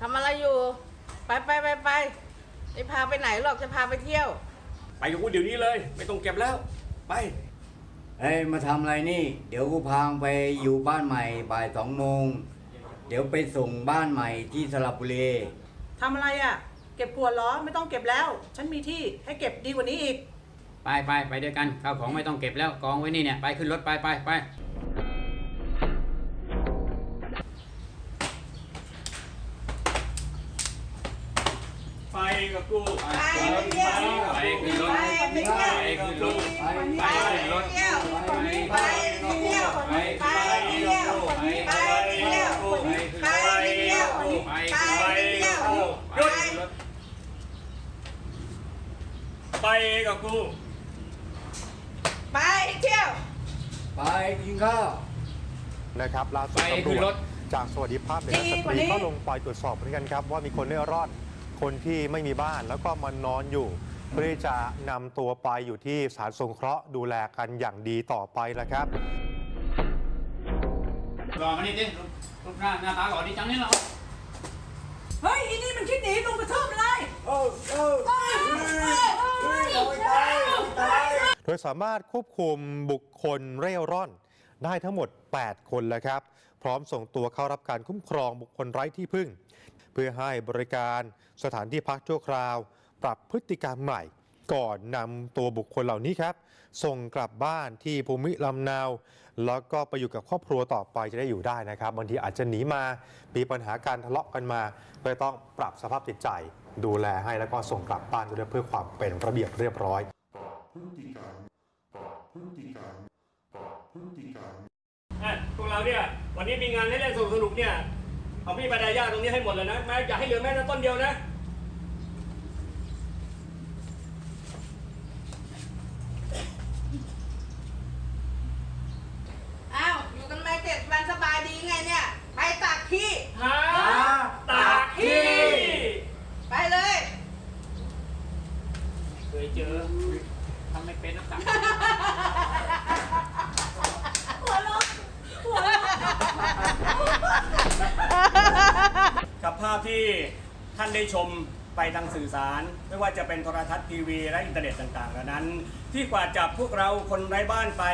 ทำอะไรอยู่ ไปไปไปไปไม่พาไปไหนหรอกจะพาไปเที่ยว ไปกับกูเดี๋ยวนี้เลย ไม่ต้องเก็บแล้ว ไป เฮ้ยมาทำอะไรนี่ เดี๋ยวกูพางไปอยู่บ้านใหม่บ่ายสองโมง เดี๋ยวไปส่งบ้านใหม่ที่สระบุรีทำอะไรอะ เก็บขวดเหรอไม่ต้องเก็บแล้ว ฉันมีที่ให้เก็บดีกว่านี้อีก ไปไปไปด้วยกันข้าวของไม่ต้องเก็บแล้วกองไว้นี่เนี่ยไปขึ้นรถไปไปไป กับกูไปเที่ยวไปขึ้นรถไปไปเที่ยวไปขึ้นรถไปไปขึ้นรถเที่ยวไปเที่ยวไปเที่ยวไปเที่ยวไปเที่ยวไปเที่ยวหยุดไปกับกูไปเที่ยว ไปกินข้าวนะครับล่าสุดไปตำรขึ้นวรจถจากสวัสดิภาพเด็กและสดีกตว่ารีนี้ก็ลงไปตรวจสอบเหมือนกันครับว่ามีคนเร่ร่อน คนที่ไม่มีบ้านแล้วก็มานอนอยู่เพื่อที่จะนำตัวไปอยู่ที่สถารสงเคราะห์ดูแลกันอย่างดีต่อไปแล้วครับรอมานี่ดิรูปหน้าหน้าตาหล่อดีจังนี่เหรอเฮ้ยอีนี่มันคิดหนีลงกระทืบมันเลยโดยสามารถควบคุมบุคคลเร่ร่อนได้ทั้งหมด 8 คนแล้วครับ พร้อมส่งตัวเข้ารับการคุ้มครองบุคคลไร้ที่พึ่งเพื่อให้บริการสถานที่พักชั่วคราว ปรับพฤติกรรมใหม่ ก่อนนำตัวบุคคลเหล่านี้ครับ ส่งกลับบ้านที่ภูมิลำเนา แล้วก็ไปอยู่กับครอบครัวต่อไปจะได้อยู่ได้นะครับบางทีอาจจะหนีมามีปัญหาการทะเลาะกันมาก็ต้องปรับสภาพจิตใจ ดูแลให้แล้วก็ส่งกลับบ้านด้วยเพื่อความเป็นระเบียบเรียบร้อยอะพฤติกรรมพฤติกรรมพวกเราเนี่ยวันนี้มีงานให้เล่นสนุกสนุกเนี่ย เอาพี่ปดายาตรงนี้ให้หมดเลยนะแม้อย่าให้เหลือแม้แต่ต้นเดียวนะอ้าวอยู่กันมาเจ็ดวันสบายดีไงเนี่ย ไปตากขี้หาตากขี้ไปเลย เคยเจอทำไม่เป็นนักสักกัาพที่ท่านได้ชมไปทางสื่อสาร ไม่ว่าจะเป็นโทรทัศน์ทีวีและอินเทอร์เน็ตต่างๆเหล่านั้น ที่กว่าจับพวกเราคนไร้บ้านไป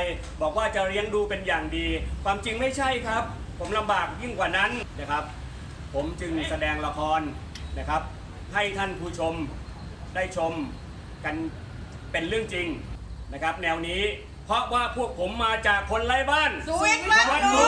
บอกว่าจะเลี้ยงดูเป็นอย่างดี ความจริงไม่ใช่ครับ ผมลำบากยิ่งกว่านั้นนะครับ ผมจึงแสดงละครนะครับ ให้ท่านผู้ชมได้ชมกันเป็นเรื่องจริงนะครับ แนวนี้เพราะว่าพวกผมมาจากคนไร้บ้านสวิตช์บ้านหนูบ้านหนู